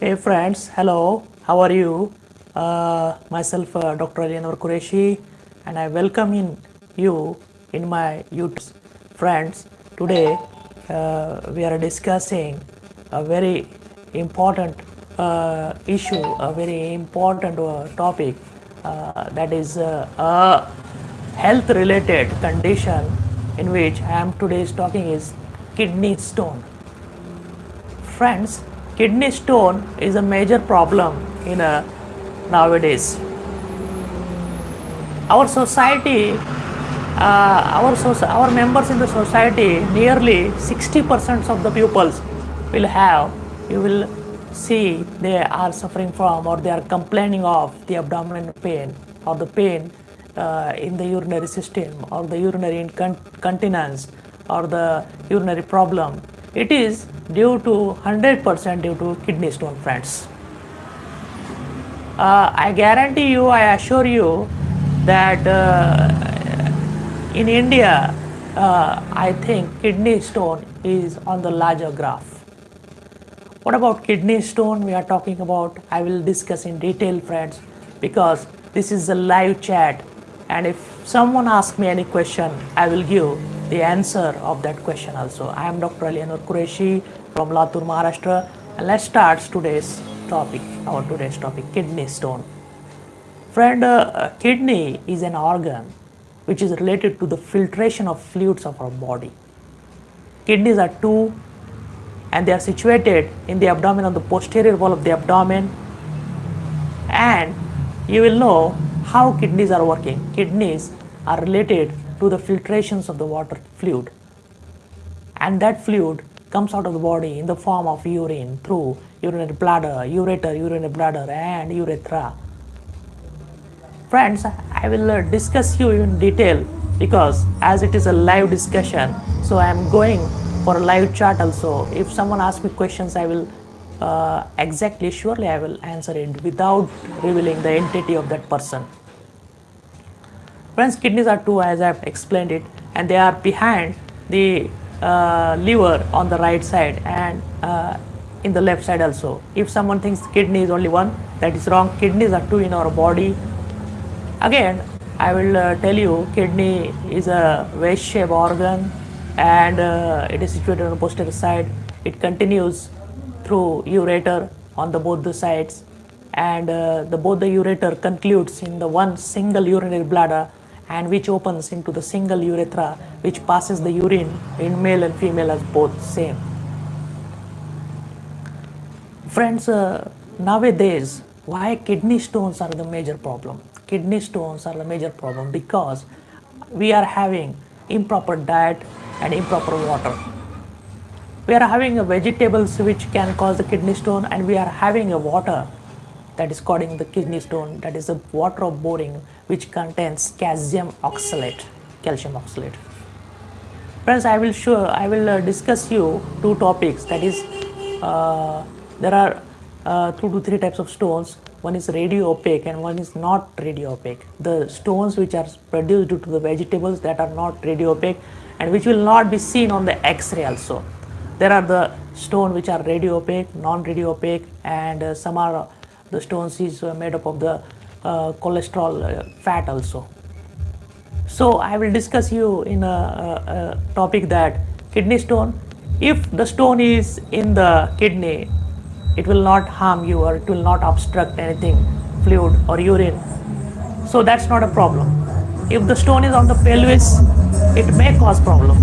Hey friends, hello, how are you? Uh, myself uh, Dr. Alianur Qureshi and I welcome in you in my YouTube. Friends, today uh, we are discussing a very important uh, issue, a very important uh, topic uh, that is a health related condition in which I am today talking is kidney stone. Friends, kidney stone is a major problem in uh, nowadays. Our society, uh, our, so- our members in the society, nearly 60% of the pupils will have, you will see they are suffering from or they are complaining of the abdominal pain or the pain uh, in the urinary system or the urinary incontinence or the urinary problem. It is due to 100% due to kidney stone friends. Uh, I guarantee you, I assure you that uh, in India, uh, I think kidney stone is on the larger graph. What about kidney stone we are talking about? I will discuss in detail, friends, because this is a live chat. And if someone asks me any question, I will give the answer of that question also. I am Dr. Alianur Qureshi from Latur, Maharashtra. And let's start today's topic, our today's topic, kidney stone. Friend, uh, kidney is an organ which is related to the filtration of fluids of our body. Kidneys are two and they are situated in the abdomen on the posterior wall of the abdomen and you will know how kidneys are working kidneys are related to the filtrations of the water fluid and that fluid comes out of the body in the form of urine through urinary bladder ureter urinary bladder and urethra friends i will uh, discuss you in detail because as it is a live discussion so i am going for a live chat also. If someone asks me questions, I will uh, exactly, surely I will answer it without revealing the entity of that person. Friends, kidneys are two as I have explained it, and they are behind the uh, liver on the right side and uh, in the left side also. If someone thinks kidney is only one, that is wrong. Kidneys are two in our body. Again, I will uh, tell you, kidney is a wedge-shaped organ and uh, it is situated on the posterior side. It continues through ureter on the both the sides and uh, the both the ureter concludes in the one single urinary bladder and which opens into the single urethra which passes the urine in male and female as both same. Friends, uh, nowadays why kidney stones are the major problem? Kidney stones are the major problem because we are having improper diet and improper water. We are having vegetables which can cause the kidney stone and we are having a water that is causing the kidney stone that is the water of boring which contains calcium oxalate, calcium oxalate. Friends, I will show, I will uh, discuss you two topics. That is uh, there are uh, two to three types of stones. One is radio opaque and one is not radio opaque. The stones which are produced due to the vegetables that are not radio opaque and which will not be seen on the x-ray also. There are the stone which are radio opaque non radio opaque and uh, some are the stones is uh, made up of the uh, cholesterol uh, fat also. So i will discuss you in a, a, a topic that kidney stone if the stone is in the kidney it will not harm you or it will not obstruct anything fluid or urine. So that's not a problem. If the stone is on the pelvis it may cause problem.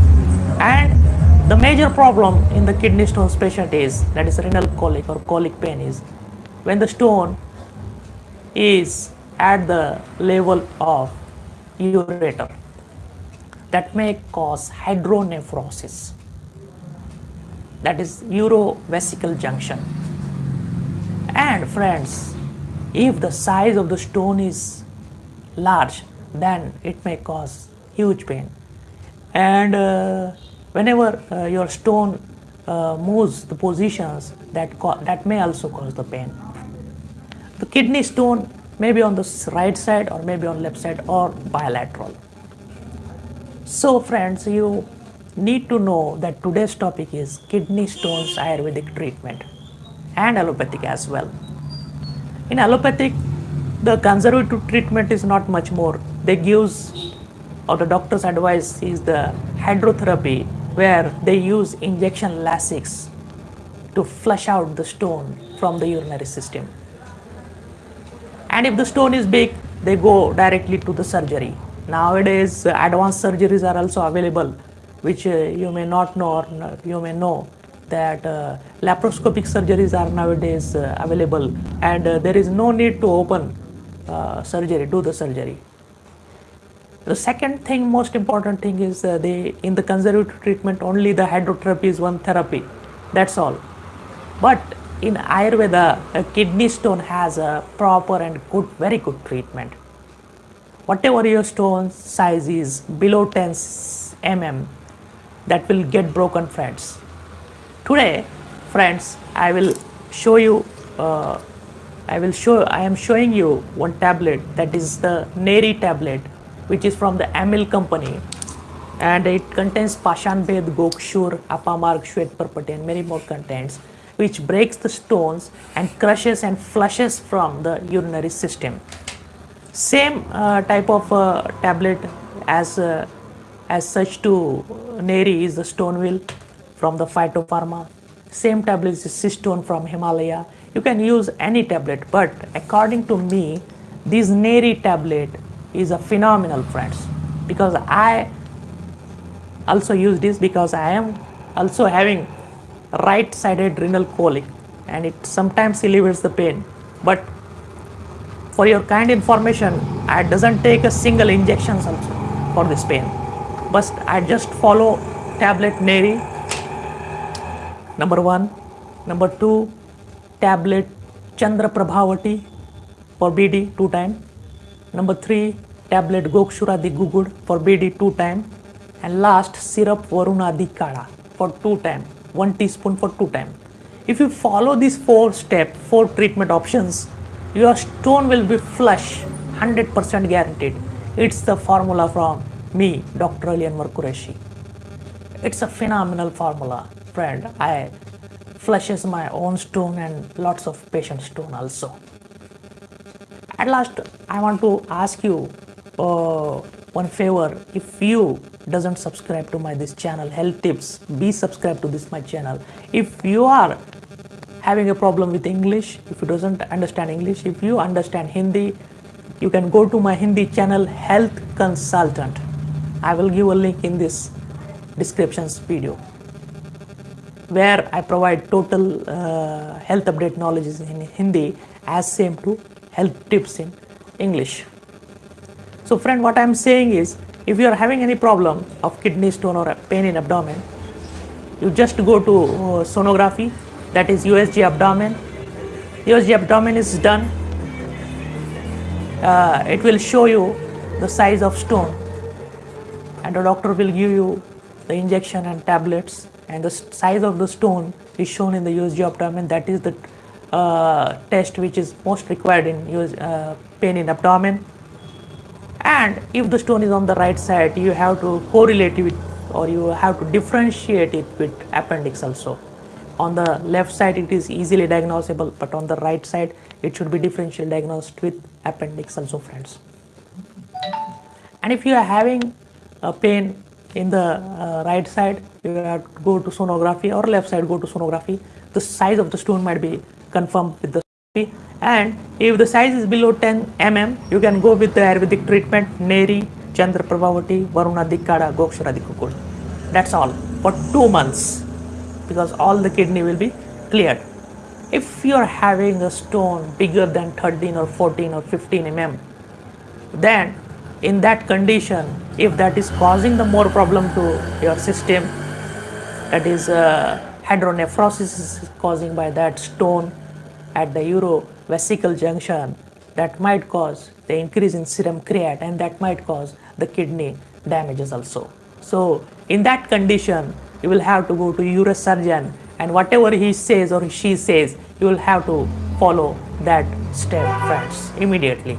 And the major problem in the kidney stone patient is that is renal colic or colic pain is when the stone is at the level of ureter that may cause hydronephrosis that is urovesical junction and friends, if the size of the stone is large, then it may cause huge pain. And uh, whenever uh, your stone uh, moves the positions, that, that may also cause the pain. The kidney stone may be on the right side or maybe on left side or bilateral. So friends, you need to know that today's topic is kidney stones Ayurvedic treatment and allopathic as well. In allopathic, the conservative treatment is not much more. They gives or the doctor's advice is the hydrotherapy where they use injection Lasix to flush out the stone from the urinary system. And if the stone is big, they go directly to the surgery. Nowadays, advanced surgeries are also available, which uh, you may not know or you may know that uh, laparoscopic surgeries are nowadays uh, available and uh, there is no need to open uh, surgery, do the surgery. The second thing, most important thing is uh, they in the conservative treatment only the hydrotherapy is one therapy. That's all. But in Ayurveda, a kidney stone has a proper and good, very good treatment. Whatever your stone size is below 10 mm, that will get broken, friends. Today, friends, I will show you. Uh, I will show. I am showing you one tablet that is the Neeri tablet which is from the Aimil company and it contains Pashan Pashanbhed, Gokshur, Apamarg, Shwet and many more contents which breaks the stones and crushes and flushes from the urinary system. Same uh, type of uh, tablet as uh, as such to Neeri is the stone wheel from the phytopharma. Same tablet is cystone from Himalaya. You can use any tablet, but according to me, this Neeri tablet is a phenomenal friends because I also use this because I am also having right sided renal colic and it sometimes alleviates the pain. But for your kind information I doesn't take a single injection for this pain. But I just follow tablet Neeri. Number one. Number two tablet Chandra Prabhavati for BD two time. Number three tablet Gokshuradi Guggul for BD 2 time. And last syrup Varunadi Kala for 2 time 1 teaspoon for 2 time. If you follow these 4 step 4 treatment options your stone will be flush 100% guaranteed. It's the formula from me Dr. Ali Anwar Qureshi. It's a phenomenal formula friend. I flushes my own stone and lots of patient stone also. At last I want to ask you uh, one favor if you doesn't subscribe to my this channel health tips be subscribed to this my channel. If you are having a problem with english if you doesn't understand english if you understand hindi you can go to my hindi channel health consultant. I will give a link in this descriptions video where i provide total uh, health update knowledge in hindi as same to health tips in english. So friend, what I'm saying is, if you are having any problem of kidney stone or pain in abdomen, you just go to uh, sonography, that is USG abdomen. USG abdomen is done. Uh, it will show you the size of stone and the doctor will give you the injection and tablets and the size of the stone is shown in the USG abdomen. That is the uh, test which is most required in US, uh, pain in abdomen and if the stone is on the right side you have to correlate it or you have to differentiate it with appendix also. On the left side it is easily diagnosable but on the right side it should be differential diagnosed with appendix also friends. And if you are having a pain in the uh, right side you have to go to sonography or left side go to sonography the size of the stone might be confirmed with the and if the size is below 10 mm you can go with the ayurvedic treatment neeri chandra prabhavati varunadi kadha gokshuradi guggul that's all for 2 months because all the kidney will be cleared. If you are having a stone bigger than 13 or 14 or 15 mm then in that condition if that is causing the more problem to your system that is uh, hydronephrosis is causing by that stone at the urovesical junction that might cause the increase in serum creat and that might cause the kidney damages also. So in that condition, you will have to go to urosurgeon and whatever he says or she says, you will have to follow that step friends immediately.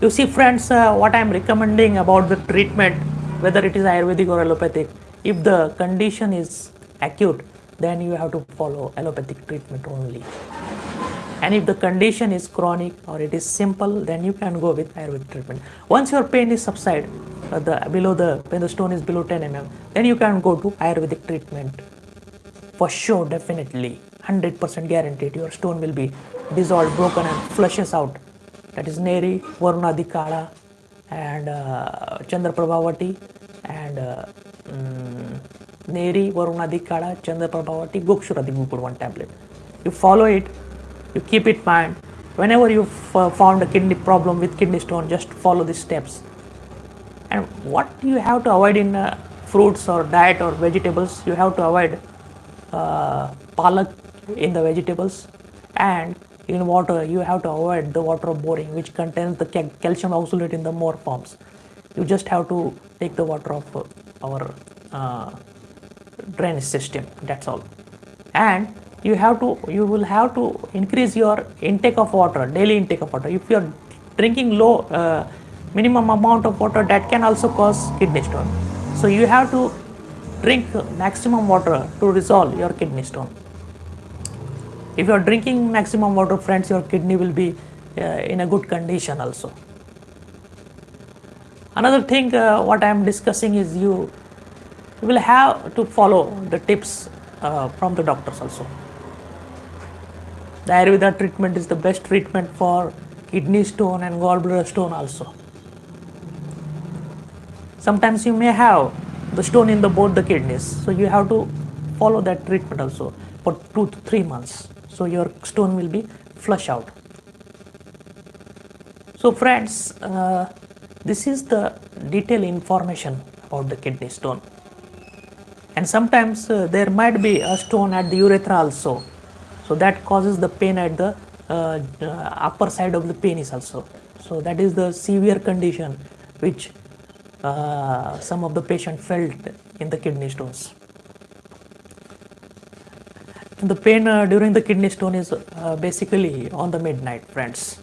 You see friends, uh, what I am recommending about the treatment, whether it is Ayurvedic or allopathic, if the condition is acute, then you have to follow allopathic treatment only. And if the condition is chronic or it is simple then you can go with ayurvedic treatment. Once your pain is subside uh, the below the when the stone is below 10 mm then you can go to ayurvedic treatment. For sure definitely. 100% guaranteed your stone will be dissolved broken and flushes out. That is neeri varunadi kala and uh, chandra prabhavati and uh, mm, neeri varunadi kala chandra prabhavati gokshuradi one tablet. You follow it you keep it mind whenever you found a kidney problem with kidney stone just follow these steps. And what you have to avoid in uh, fruits or diet or vegetables you have to avoid uh, palak in the vegetables. And in water you have to avoid the water of boring which contains the ca- calcium oxalate in the more forms. You just have to take the water of uh, our uh, drainage system that's all. And you have to you will have to increase your intake of water daily intake of water. If you are drinking low uh, minimum amount of water that can also cause kidney stone. So you have to drink maximum water to resolve your kidney stone. If you are drinking maximum water friends your kidney will be uh, in a good condition also. Another thing uh, what i am discussing is you will have to follow the tips uh, from the doctors also. The ayurveda treatment is the best treatment for kidney stone and gallbladder stone also. Sometimes you may have the stone in the both the kidneys so you have to follow that treatment also for 2 to 3 months. So your stone will be flush out. So friends uh, this is the detailed information about the kidney stone and sometimes uh, there might be a stone at the urethra also. So that causes the pain at the uh, uh, upper side of the penis also. So that is the severe condition which uh, some of the patient felt in the kidney stones. The pain uh, during the kidney stone is uh, basically on the midnight friends.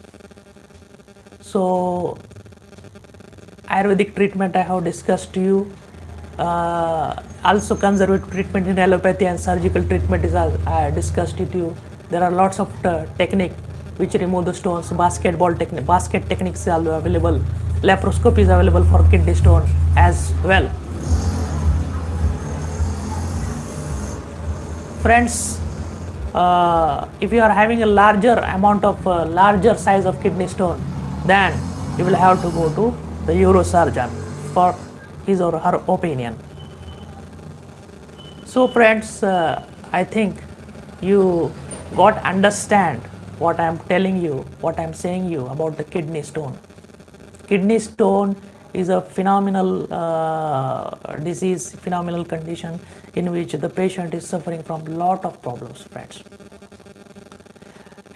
So ayurvedic treatment i have discussed to you uh, also conservative treatment in allopathy and surgical treatment is uh, I discussed it to you. There are lots of uh, technique which remove the stones. Basketball technique basket techniques are available. Laparoscopy is available for kidney stone as well. Friends uh, if you are having a larger amount of uh, larger size of kidney stone then you will have to go to the urosurgeon for his or her opinion. So friends uh, i think you got understand what i am telling you what i am saying you about the kidney stone. Kidney stone is a phenomenal uh, disease phenomenal condition in which the patient is suffering from lot of problems friends.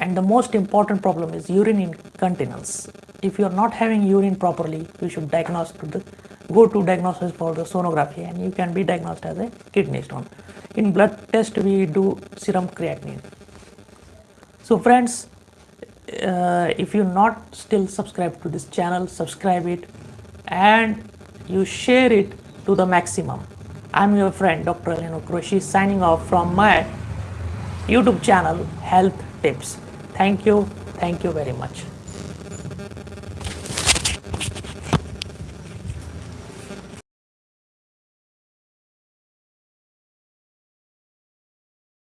And the most important problem is urine incontinence. If you are not having urine properly you should diagnose to the go to diagnosis for the sonography and you can be diagnosed as a kidney stone. In blood test we do serum creatinine. So friends uh, if you not still subscribe to this channel subscribe it and you share it to the maximum. I'm your friend dr Leno Qureshi signing off from my youtube channel health tips. Thank you. Thank you very much